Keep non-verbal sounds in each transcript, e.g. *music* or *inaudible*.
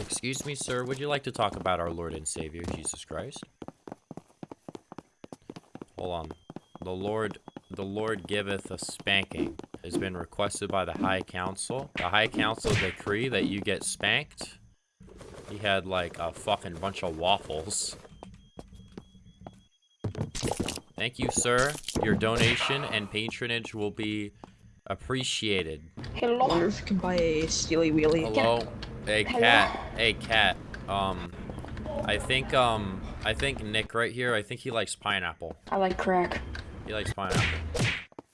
Excuse me, sir. Would you like to talk about our Lord and Savior, Jesus Christ? Hold on. The Lord, the Lord giveth a spanking. Has been requested by the High Council. The High Council decree that you get spanked. He had like a fucking bunch of waffles. Thank you, sir. Your donation and patronage will be appreciated. I wonder if you can buy a Steely Wheelie. Hello? Hey, cat. Hey, cat. Um, I think, um, I think Nick right here, I think he likes pineapple. I like crack. He likes pineapple.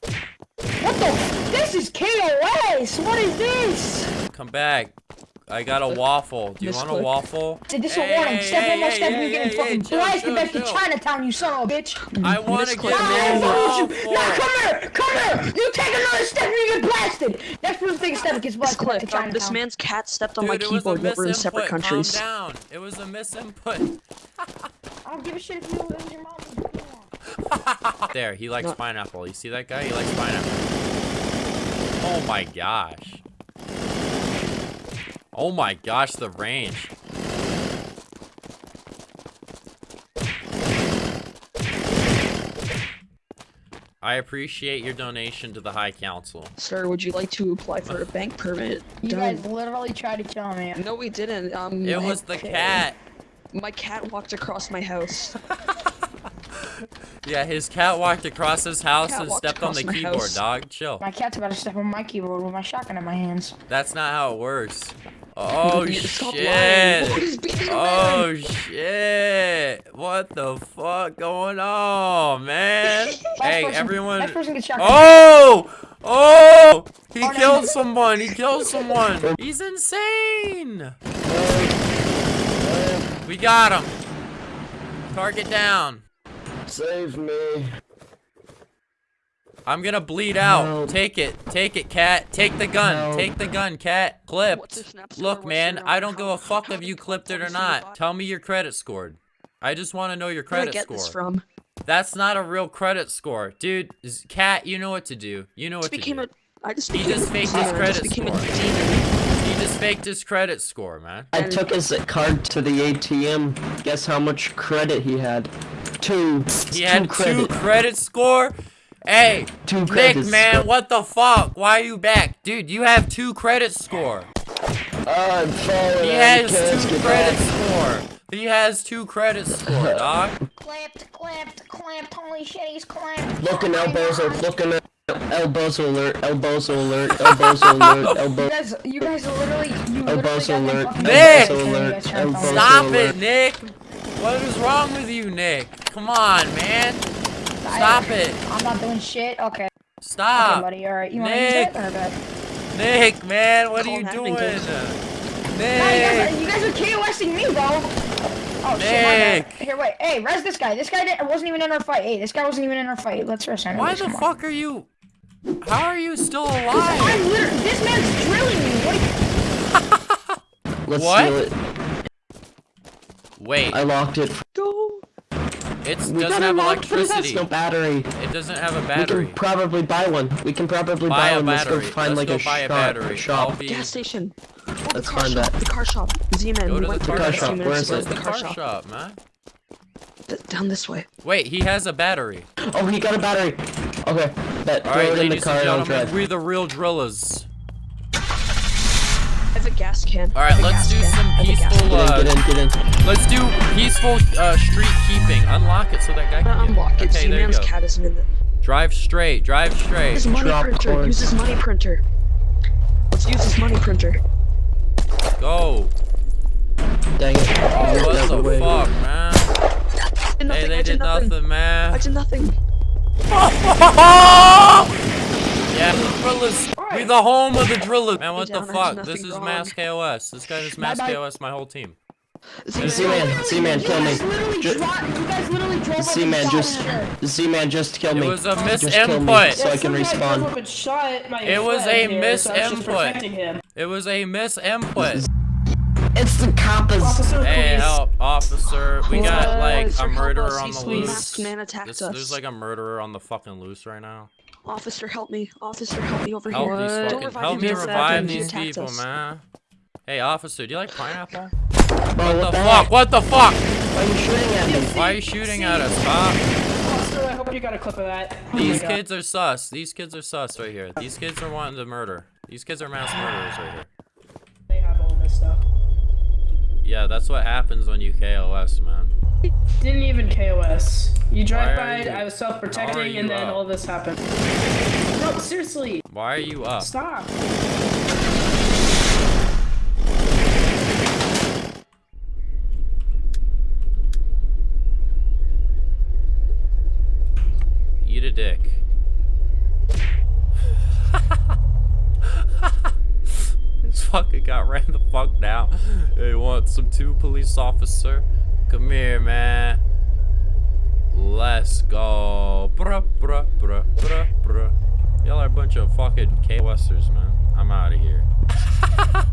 What the? This is KOS! What is this? Come back. I got a waffle. Do you want a waffle? Dude, this is a warning. Step one more step, you're getting fucking chill, blasted back to. Chinatown, you son of a bitch. I want to get a Now, waffle. come here! Come here! You take another step, and you get blasted! Next person take a step, gets This blasted back to um, Chinatown. this man's cat stepped on my Dude, it was a keyboard while we're in separate misinput. countries. Calm down. It was a misinput. *laughs* I don't give a shit if you lose your mom. There, he likes pineapple. You see that guy? He likes pineapple. Oh my gosh. Oh my gosh, the range. I appreciate your donation to the High Council. Sir, would you like to apply for a *laughs* bank permit? You Don't- guys literally tried to kill me. No, we didn't. Um, It was the okay. cat. My cat walked across my house. *laughs* Yeah, his cat walked across his house and stepped on the keyboard, house. dog. Chill. My cat's about to step on my keyboard with my shotgun in my hands. That's not how it works. Oh You need to stop lying. shit. He's beating a oh, man. Oh shit! What the fuck going on, man? *laughs* Hey, person- everyone! Last person gets shotgun. Oh! Oh! He Oh, no. killed someone! He killed someone! He's insane! We got him! Target down! Save me. I'm gonna bleed out. Help. Take it. Take it, cat. Take the gun. Help. Take the gun, cat. Clipped. What's this snap score? Look, man, I don't number? give a fuck How- if you clipped it or not. Tell me your credit scored. I just want to know your credit Where did I credit get score. this from? That's not a real credit score. Dude, cat, you know what to do. You know what to do. a. I just He became just a faked his credit just became a score. He just faked his credit score, man. I took his card to the ATM. Guess how much credit he had? Two. He two had credit. two credit score? Hey, Two Nick, credit man, score. what the fuck? Why are you back? Dude, you have two credit score. I'm falling. He has two credit back. score. He has two credit score, *laughs* dog. Clamped, clamped, clamped. Holy shit, he's clamped. Looking elbows are looking at elbows alert, elbows alert, *laughs* elbows alert, You elbows. guys, you guys literally, you literally Elbows got them alert, Nick! blasted, and you Elbows guys tried to alert, follow. Stop alert. it, Nick. What is wrong with you, Nick? Come on, man. Stop it. I'm not doing shit. Okay. Okay, Stop. buddy. All right. You want to Nick. use it? Or good? Nick, man, what are you doing? admin, No, you guys, Nick. are, you guys are KOSing me, bro. Oh shit, my Nick. bad. Here, wait. Hey, res this guy. This guy didn't, wasn't even in our fight. Hey, this guy wasn't even in our fight. Let's res him. Why Come the on. fuck are you? How are you still alive? I'm literally. This man's drilling me. What? Are you, *laughs* Let's What? steal it. Wait, I locked it. Go. It doesn't have a lock, but it has electricity. no battery. It doesn't have a battery. We can probably buy one. We can probably Buy buy, a one. Let's go find Let's like go a buy a shop. battery. shop. Be- Gas station. Oh, the Let's car find shop. that. The car shop. Z-Man. Go we to the went car there a shop. few Where minutes it? Where's the car shop, man? D- down this way. Wait, he has a battery. Oh, he got a battery. Okay, bet. All Throw right, it in the car and and gentlemen, drive. we're the real drillers. I have a gas can. All I right, have a let's do can. Some I have a gas peaceful, uh, Get in, get in, get in. Let's do peaceful uh, street keeping. Unlock it so that guy Uh, can get unlock it. Okay, there you Z-Man's go. cat isn't in the. Drive straight. Drive straight. His money Drop printer. coins. Use his money printer. Let's use his money printer. Go. Dang it. What the the way. fuck, man? I did nothing. Hey, they I did nothing. nothing, I did nothing. *laughs* Yeah, drillers. We the home of the drillers. Man, what the John, I did fuck? This is wrong. Mass KOS. This guy is Mass Bye-bye. KOS, my whole team. Z-Man, Z-Man, kill me. guys literally Ju- dro- You guys literally drove up Z-Man, just, shot me. Z-Man, just kill me. It was a Just kill me misinput. so I can respawn. It was a misinput. It was a misinput. It's the coppers. Hey, help, officer. We got like a murderer on the the loose. man attacked us. There's like a murderer on the fucking loose right now. Officer, help me. Officer, help me over Help here. these Don't fucking, revive help him, me don't revive him, he these people, us. man. Hey, officer, do you like pineapple? Bro, What what the the fuck? heck? What the fuck? Why are you shooting at me? Why are you shooting at us, Bob? Officer, I hope you got a clip of that. Oh my These God. kids are sus. These kids are sus right here. These kids are wanting to murder. These kids are mass murderers right here. They have all this stuff. Yeah, that's what happens when you KOS, man. Didn't even KOS. You drive by, you- I was self-protecting, and then up? all this happened. No, seriously, Why are you up? stop. Eat a dick. *laughs* this fucking got ran the fuck down. Hey, want some two police officer? Come here, man. Let's go. Bruh, bruh, bruh, bruh, bruh. Y'all are a bunch of fucking KOSers, man. I'm out of here. *laughs*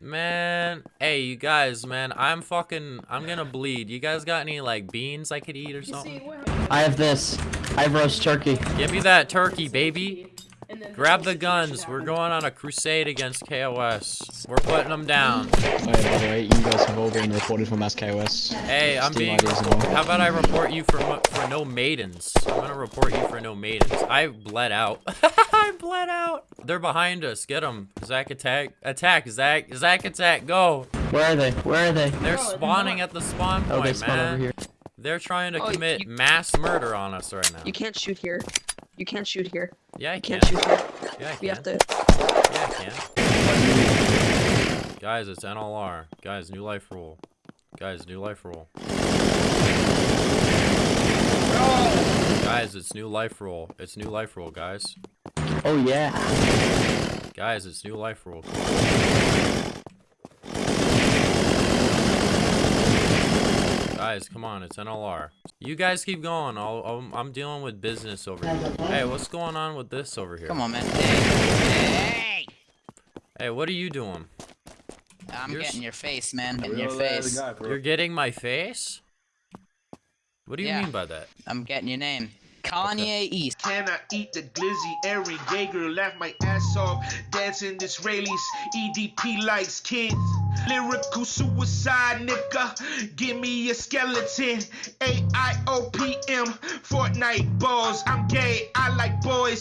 Man, hey, you guys, man, I'm fucking, I'm gonna bleed. You guys got any, like, beans I could eat or something? I have this. I have roast turkey. Give me that turkey, baby. And then Grab the guns. We're going on a crusade against KOS. We're putting them down. Oh, by the way, you guys have all been reported for mass KOS. Hey, I'm being. IDs and all. How about I report you for for no maidens? I'm gonna report you for no maidens. I bled out. *laughs* I bled out. They're behind us. Get them. Zach attack. Attack. Zach. Zach attack. Go. Where are they? Where are they? They're No, spawning no. at the spawn point, Oh, they spawn man. over here. They're trying to Oh, commit you- mass murder on us right now. You can't shoot here. You can't shoot here. Yeah, I You can. can't shoot here. Yeah, I We can. have to. Yeah, I can. Guys, it's NLR. Guys, new life rule. Guys, new life rule. Guys, it's new life rule. It's new life rule, guys. Oh yeah. Guys, it's new life rule. Guys, come on, it's NLR. You guys keep going. I'll, I'm, I'm dealing with business over here. Hey, what's going on with this over here? Come on, man. Hey, Hey, what are you doing? I'm You're getting your face, man. Getting your face. You're getting my face? What do you Yeah. mean by that? I'm getting your name. Kanye East. Can I eat the glizzy? Aaron Yeager laugh my ass off. Dancing Israelis, EDP likes kids. Lyrical suicide, nigga. Give me a skeleton. A I O P M. Fortnite balls. I'm gay. I like boys.